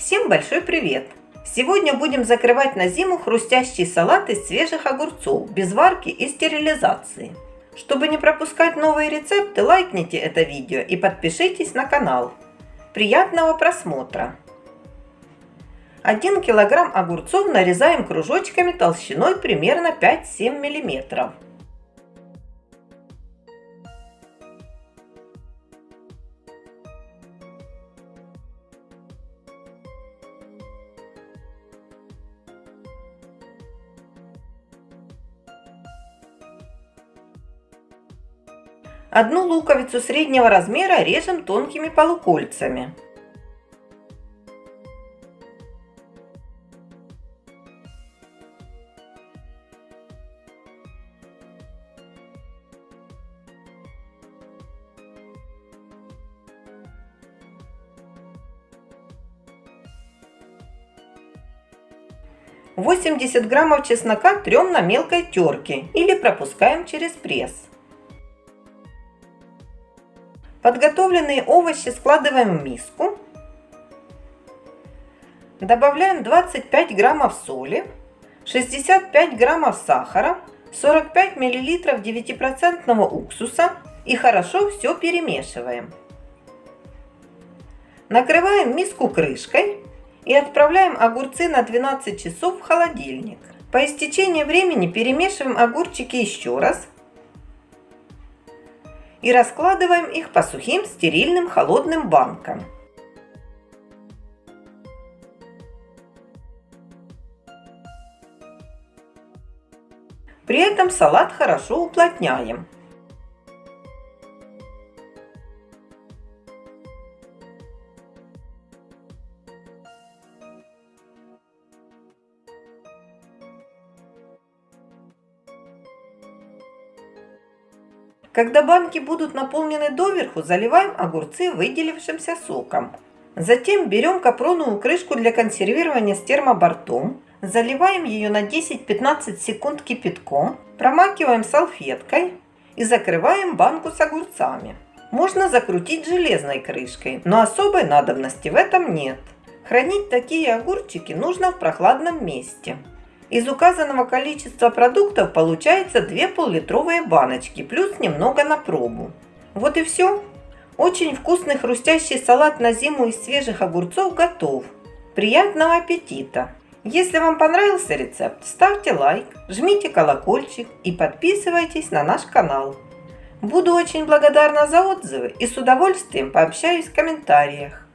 Всем большой привет! Сегодня будем закрывать на зиму хрустящий салат из свежих огурцов, без варки и стерилизации. Чтобы не пропускать новые рецепты, лайкните это видео и подпишитесь на канал. Приятного просмотра! 1 килограмм огурцов нарезаем кружочками толщиной примерно 5-7 миллиметров. Одну луковицу среднего размера режем тонкими полукольцами. Восемьдесят граммов чеснока трем на мелкой терке или пропускаем через пресс. Подготовленные овощи складываем в миску. Добавляем 25 граммов соли, 65 граммов сахара, 45 миллилитров 9% уксуса и хорошо все перемешиваем. Накрываем миску крышкой и отправляем огурцы на 12 часов в холодильник. По истечении времени перемешиваем огурчики еще раз и раскладываем их по сухим стерильным холодным банкам. При этом салат хорошо уплотняем. Когда банки будут наполнены доверху, заливаем огурцы выделившимся соком. Затем берем капроновую крышку для консервирования с термобортом, заливаем ее на 10-15 секунд кипятком, промакиваем салфеткой и закрываем банку с огурцами. Можно закрутить железной крышкой, но особой надобности в этом нет. Хранить такие огурчики нужно в прохладном месте. Из указанного количества продуктов получается 2 пол-литровые баночки, плюс немного на пробу. Вот и все. Очень вкусный хрустящий салат на зиму из свежих огурцов готов. Приятного аппетита! Если вам понравился рецепт, ставьте лайк, жмите колокольчик и подписывайтесь на наш канал. Буду очень благодарна за отзывы и с удовольствием пообщаюсь в комментариях.